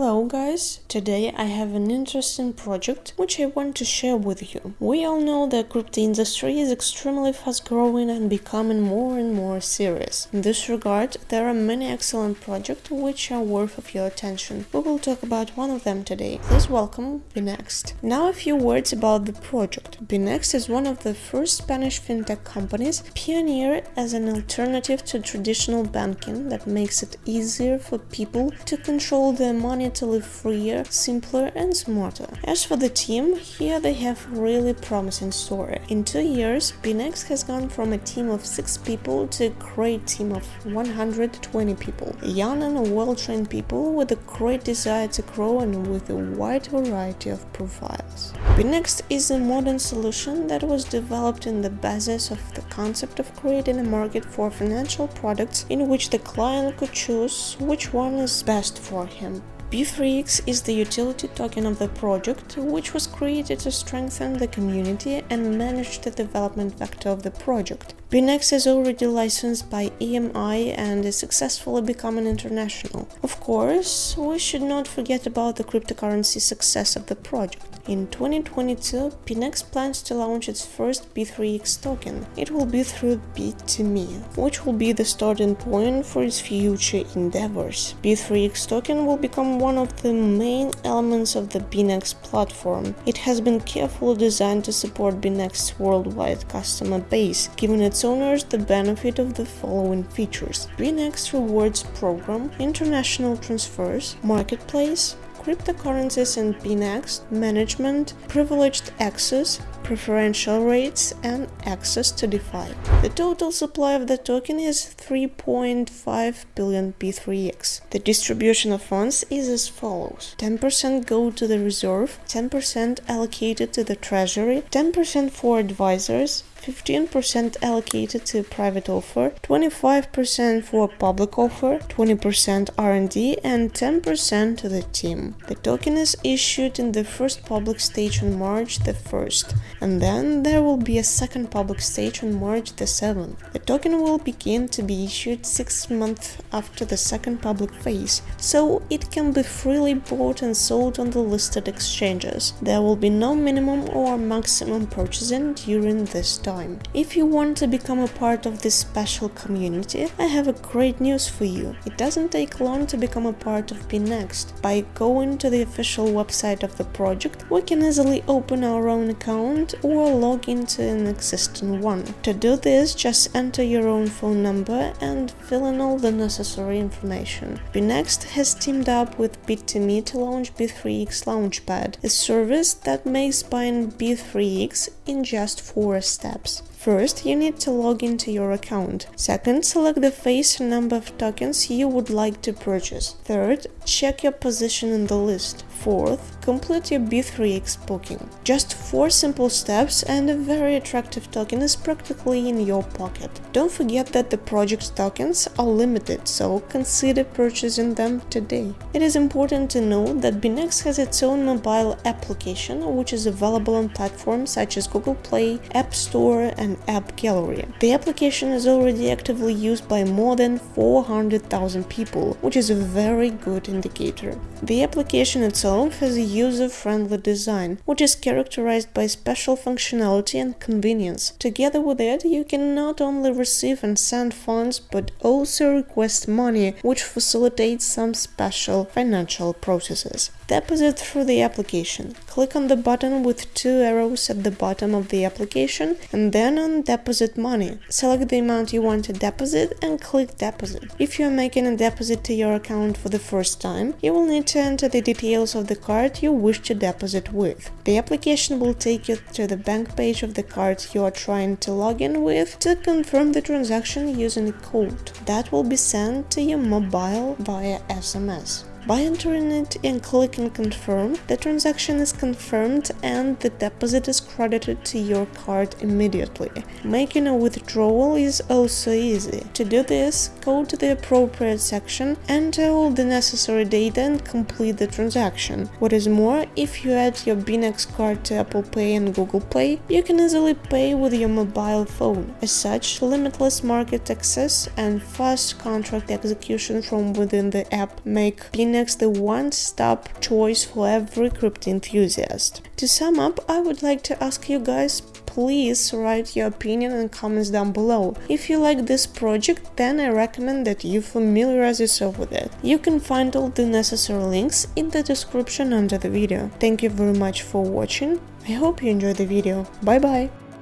guys, today I have an interesting project which I want to share with you. We all know that crypto industry is extremely fast growing and becoming more and more serious. In this regard, there are many excellent projects which are worth of your attention. We will talk about one of them today. Please welcome Bnext. Now a few words about the project. Bnext is one of the first Spanish fintech companies pioneered as an alternative to traditional banking that makes it easier for people to control their money to live freer, simpler and smarter. As for the team, here they have really promising story. In two years, Bnext has gone from a team of 6 people to a great team of 120 people. Young and well-trained people with a great desire to grow and with a wide variety of profiles. Bnext is a modern solution that was developed in the basis of the concept of creating a market for financial products in which the client could choose which one is best for him. B3X is the utility token of the project, which was created to strengthen the community and manage the development vector of the project. Bnext is already licensed by EMI and is successfully becoming international. Of course, we should not forget about the cryptocurrency success of the project. In 2022, Bnext plans to launch its first B3X token. It will be through Bit2Me, which will be the starting point for its future endeavors. B3X token will become one of the main elements of the Bnext platform. It has been carefully designed to support Bnext's worldwide customer base, giving its owners the benefit of the following features. Bnext Rewards Program, International Transfers, Marketplace, cryptocurrencies and Bnext, management, privileged access, preferential rates, and access to DeFi. The total supply of the token is 3.5 billion B3X. The distribution of funds is as follows 10% go to the reserve, 10% allocated to the treasury, 10% for advisors, 15% allocated to private offer, 25% for public offer, 20% R&D and 10% to the team. The token is issued in the first public stage on March the 1st, and then there will be a second public stage on March the 7th. The token will begin to be issued 6 months after the second public phase, so it can be freely bought and sold on the listed exchanges. There will be no minimum or maximum purchasing during this time time. If you want to become a part of this special community, I have a great news for you. It doesn't take long to become a part of Bnext. By going to the official website of the project, we can easily open our own account or log into an existing one. To do this, just enter your own phone number and fill in all the necessary information. Bnext has teamed up with Bit2Me to launch B3X Launchpad, a service that makes buying B3X in just 4 steps steps. First, you need to log into your account. Second, select the face and number of tokens you would like to purchase. Third, check your position in the list. Fourth, complete your B3X booking. Just four simple steps and a very attractive token is practically in your pocket. Don't forget that the project's tokens are limited, so consider purchasing them today. It is important to note that Bnext has its own mobile application, which is available on platforms such as Google Play, App Store and App Gallery. The application is already actively used by more than 400,000 people, which is a very good indicator. The application itself itself has a user-friendly design, which is characterized by special functionality and convenience. Together with it, you can not only receive and send funds, but also request money, which facilitates some special financial processes. Deposit through the application. Click on the button with two arrows at the bottom of the application and then on Deposit Money. Select the amount you want to deposit and click Deposit. If you are making a deposit to your account for the first time, you will need to enter the details of the card you wish to deposit with. The application will take you to the bank page of the card you are trying to log in with to confirm the transaction using a code that will be sent to your mobile via SMS. By entering it and clicking confirm, the transaction is confirmed and the deposit is credited to your card immediately. Making a withdrawal is also easy. To do this, go to the appropriate section, enter all the necessary data and complete the transaction. What is more, if you add your Bnext card to Apple Pay and Google Pay, you can easily pay with your mobile phone. As such, limitless market access and fast contract execution from within the app make Bnext Linux the one-stop choice for every crypto enthusiast. To sum up, I would like to ask you guys please write your opinion and comments down below. If you like this project, then I recommend that you familiarize yourself with it. You can find all the necessary links in the description under the video. Thank you very much for watching. I hope you enjoyed the video. Bye bye!